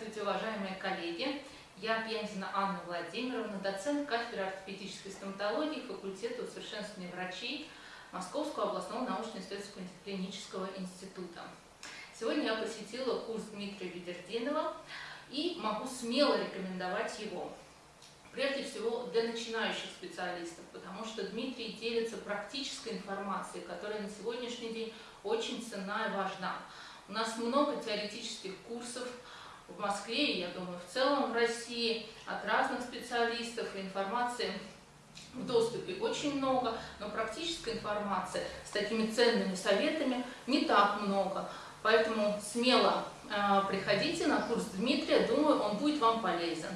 Здравствуйте, уважаемые коллеги! Я Пьянзина Анна Владимировна, доцент кафедры ортопедической стоматологии факультета усовершенствования врачей Московского областного научно-исследовательского клинического института. Сегодня я посетила курс Дмитрия Ведердинова и могу смело рекомендовать его. Прежде всего для начинающих специалистов, потому что Дмитрий делится практической информацией, которая на сегодняшний день очень ценна и важна. У нас много теоретических курсов в Москве, и я думаю, в целом в России, от разных специалистов, информации в доступе очень много, но практической информации с такими ценными советами не так много. Поэтому смело э, приходите на курс Дмитрия, думаю, он будет вам полезен.